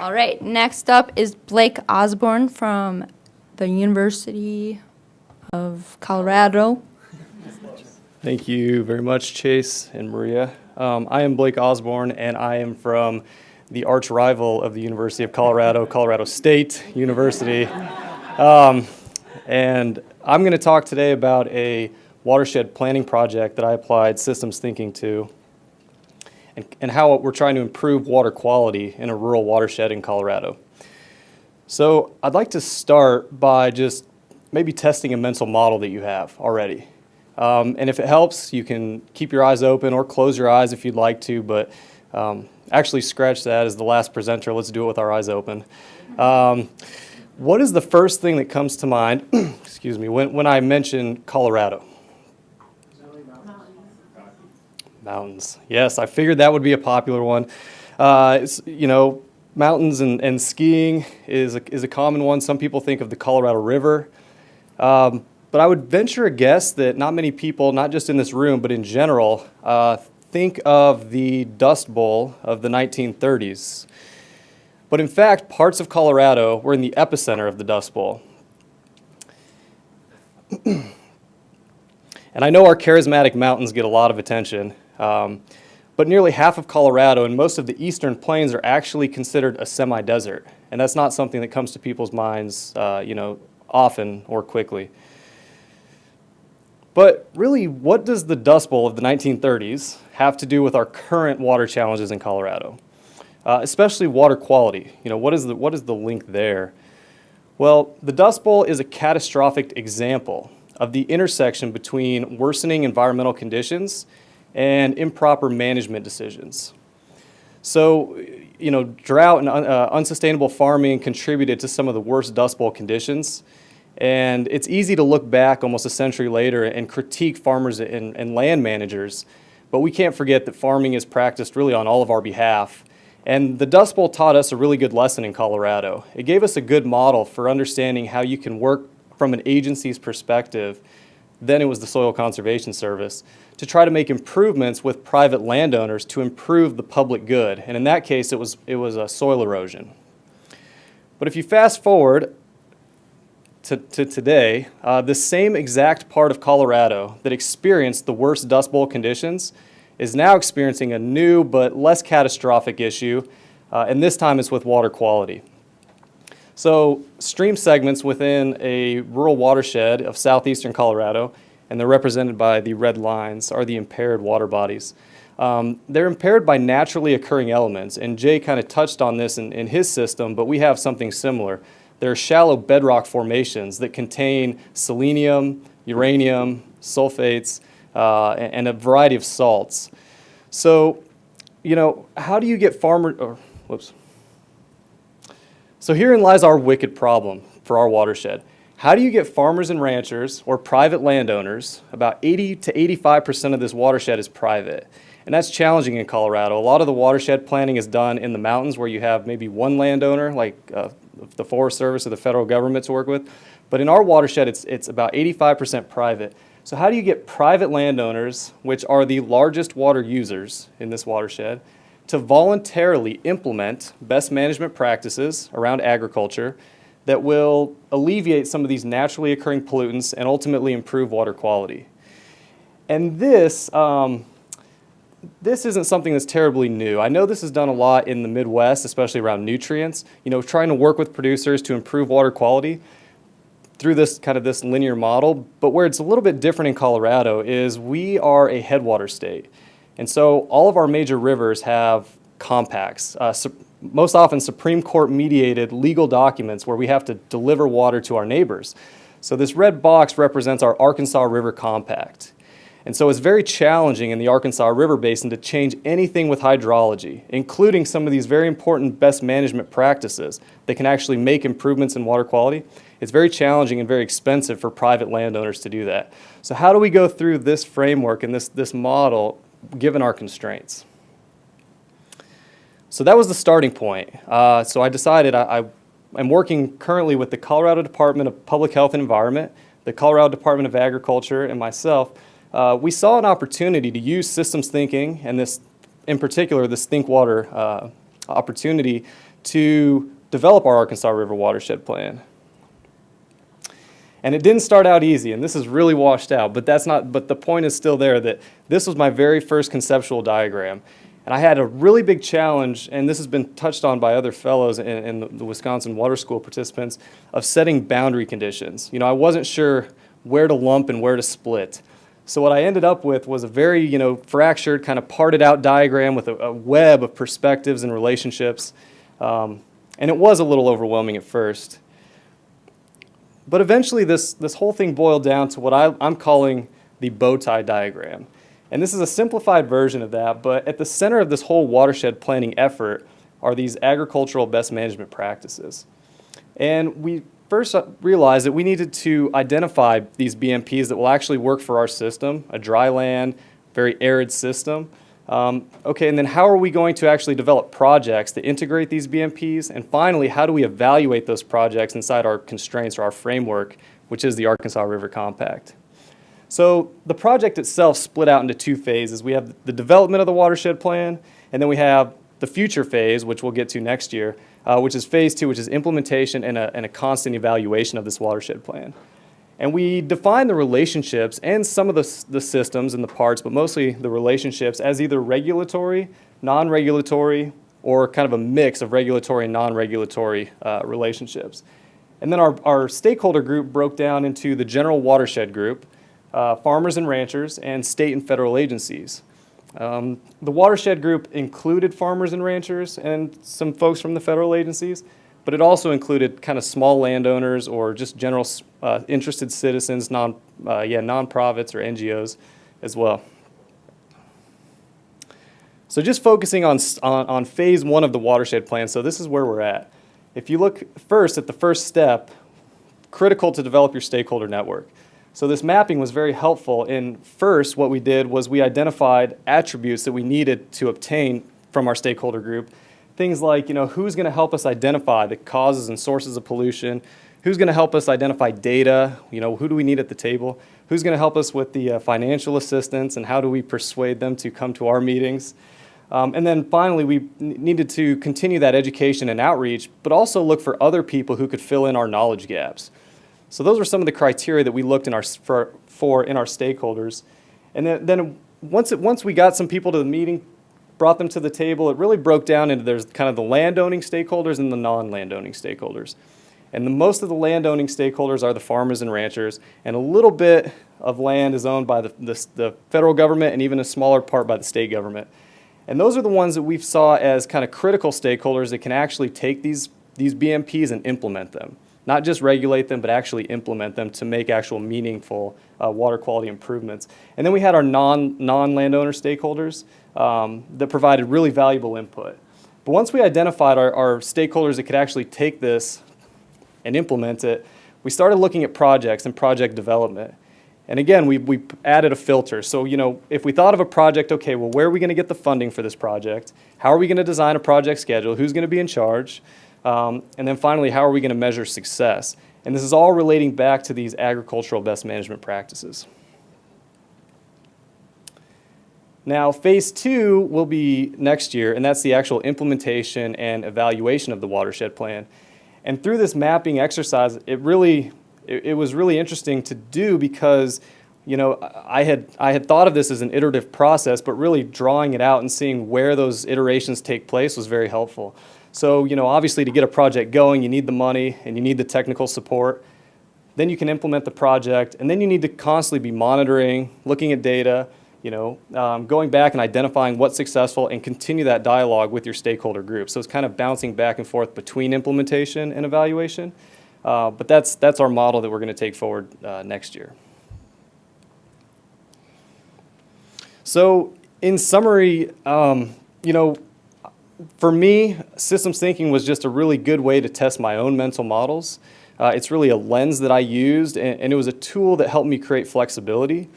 All right, next up is Blake Osborne from the University of Colorado. Thank you very much, Chase and Maria. Um, I am Blake Osborne, and I am from the arch rival of the University of Colorado, Colorado State University. Um, and I'm going to talk today about a watershed planning project that I applied systems thinking to and, and how we're trying to improve water quality in a rural watershed in Colorado. So I'd like to start by just maybe testing a mental model that you have already. Um, and if it helps, you can keep your eyes open or close your eyes if you'd like to, but um, actually scratch that as the last presenter. Let's do it with our eyes open. Um, what is the first thing that comes to mind, excuse me, when, when I mention Colorado? Mountains. Yes, I figured that would be a popular one. Uh, you know, mountains and, and skiing is a, is a common one. Some people think of the Colorado River. Um, but I would venture a guess that not many people, not just in this room, but in general, uh, think of the Dust Bowl of the 1930s. But in fact, parts of Colorado were in the epicenter of the Dust Bowl. and I know our charismatic mountains get a lot of attention, um, but nearly half of Colorado and most of the eastern plains are actually considered a semi-desert. And that's not something that comes to people's minds, uh, you know, often or quickly. But really, what does the Dust Bowl of the 1930s have to do with our current water challenges in Colorado? Uh, especially water quality. You know, what is, the, what is the link there? Well, the Dust Bowl is a catastrophic example of the intersection between worsening environmental conditions and improper management decisions. So, you know, drought and uh, unsustainable farming contributed to some of the worst Dust Bowl conditions. And it's easy to look back almost a century later and critique farmers and, and land managers, but we can't forget that farming is practiced really on all of our behalf. And the Dust Bowl taught us a really good lesson in Colorado. It gave us a good model for understanding how you can work from an agency's perspective, then it was the Soil Conservation Service, to try to make improvements with private landowners to improve the public good. And in that case, it was, it was a soil erosion. But if you fast forward to, to today, uh, the same exact part of Colorado that experienced the worst Dust Bowl conditions is now experiencing a new but less catastrophic issue, uh, and this time it's with water quality. So stream segments within a rural watershed of southeastern Colorado, and they're represented by the red lines, are the impaired water bodies. Um, they're impaired by naturally occurring elements, and Jay kind of touched on this in, in his system, but we have something similar. There are shallow bedrock formations that contain selenium, uranium, sulfates, uh, and a variety of salts. So, you know, how do you get farmer, or, whoops. So herein lies our wicked problem for our watershed. How do you get farmers and ranchers or private landowners, about 80 to 85% of this watershed is private, and that's challenging in Colorado. A lot of the watershed planning is done in the mountains where you have maybe one landowner, like uh, the Forest Service or the federal government to work with. But in our watershed, it's, it's about 85% private. So how do you get private landowners, which are the largest water users in this watershed, to voluntarily implement best management practices around agriculture that will alleviate some of these naturally occurring pollutants and ultimately improve water quality? And this, um, this isn't something that's terribly new. I know this is done a lot in the Midwest, especially around nutrients, you know, trying to work with producers to improve water quality through this kind of this linear model. But where it's a little bit different in Colorado is we are a headwater state. And so all of our major rivers have compacts, uh, most often Supreme Court mediated legal documents where we have to deliver water to our neighbors. So this red box represents our Arkansas River Compact. And so it's very challenging in the Arkansas River Basin to change anything with hydrology, including some of these very important best management practices that can actually make improvements in water quality. It's very challenging and very expensive for private landowners to do that. So how do we go through this framework and this, this model given our constraints? So that was the starting point. Uh, so I decided I, I, I'm working currently with the Colorado Department of Public Health and Environment, the Colorado Department of Agriculture, and myself uh, we saw an opportunity to use systems thinking and this, in particular, this ThinkWater uh, opportunity to develop our Arkansas River Watershed Plan. And it didn't start out easy, and this is really washed out, but that's not, but the point is still there that this was my very first conceptual diagram. And I had a really big challenge, and this has been touched on by other fellows and, the, the Wisconsin Water School participants, of setting boundary conditions. You know, I wasn't sure where to lump and where to split. So what I ended up with was a very, you know, fractured, kind of parted out diagram with a, a web of perspectives and relationships. Um, and it was a little overwhelming at first. But eventually this, this whole thing boiled down to what I, I'm calling the bow tie diagram. And this is a simplified version of that, but at the center of this whole watershed planning effort are these agricultural best management practices. And we first realized that we needed to identify these BMPs that will actually work for our system, a dry land, very arid system. Um, okay, and then how are we going to actually develop projects to integrate these BMPs? And finally, how do we evaluate those projects inside our constraints or our framework, which is the Arkansas River Compact? So the project itself split out into two phases. We have the development of the watershed plan, and then we have the future phase, which we'll get to next year, uh, which is phase two, which is implementation and a, and a constant evaluation of this watershed plan. And we define the relationships and some of the, the systems and the parts, but mostly the relationships as either regulatory, non-regulatory, or kind of a mix of regulatory and non-regulatory uh, relationships. And then our, our stakeholder group broke down into the general watershed group, uh, farmers and ranchers, and state and federal agencies. Um, the watershed group included farmers and ranchers and some folks from the federal agencies, but it also included kind of small landowners or just general uh, interested citizens, non, uh, yeah, nonprofits or NGOs as well. So just focusing on, on, on phase one of the watershed plan, so this is where we're at. If you look first at the first step, critical to develop your stakeholder network. So this mapping was very helpful in first what we did was we identified attributes that we needed to obtain from our stakeholder group things like, you know, who's going to help us identify the causes and sources of pollution, who's going to help us identify data, you know, who do we need at the table, who's going to help us with the uh, financial assistance and how do we persuade them to come to our meetings. Um, and then finally, we needed to continue that education and outreach, but also look for other people who could fill in our knowledge gaps. So those were some of the criteria that we looked in our, for, for in our stakeholders. And then, then once, it, once we got some people to the meeting, brought them to the table, it really broke down into there's kind of the landowning stakeholders and the non-landowning stakeholders. And the, most of the landowning stakeholders are the farmers and ranchers, and a little bit of land is owned by the, the, the federal government and even a smaller part by the state government. And those are the ones that we saw as kind of critical stakeholders that can actually take these, these BMPs and implement them. Not just regulate them, but actually implement them to make actual meaningful uh, water quality improvements. And then we had our non, non-landowner stakeholders um, that provided really valuable input. But once we identified our, our stakeholders that could actually take this and implement it, we started looking at projects and project development. And again, we, we added a filter. So, you know, if we thought of a project, okay, well, where are we going to get the funding for this project? How are we going to design a project schedule? Who's going to be in charge? Um, and then finally, how are we going to measure success? And this is all relating back to these agricultural best management practices. Now, phase two will be next year, and that's the actual implementation and evaluation of the watershed plan. And through this mapping exercise, it really, it, it, was really interesting to do because, you know, I had, I had thought of this as an iterative process, but really drawing it out and seeing where those iterations take place was very helpful. So, you know, obviously to get a project going, you need the money and you need the technical support. Then you can implement the project, and then you need to constantly be monitoring, looking at data, you know, um, going back and identifying what's successful and continue that dialogue with your stakeholder group. So it's kind of bouncing back and forth between implementation and evaluation. Uh, but that's, that's our model that we're going to take forward uh, next year. So in summary, um, you know, for me, systems thinking was just a really good way to test my own mental models. Uh, it's really a lens that I used, and, and, it was a tool that helped me create flexibility.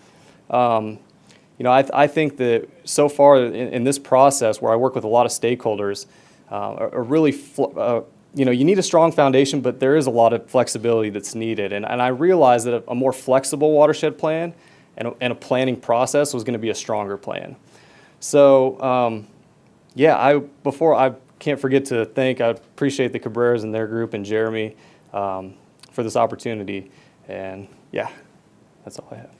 Um, you know, I, th I think that so far in, in, this process where I work with a lot of stakeholders, uh, are, really, uh, you know, you need a strong foundation, but there is a lot of flexibility that's needed. And, and I realized that a, a more flexible watershed plan and a, and a, planning process was going to be a stronger plan. So, um, yeah, I, before I can't forget to thank, I appreciate the Cabreras and their group and Jeremy um, for this opportunity. And yeah, that's all I have.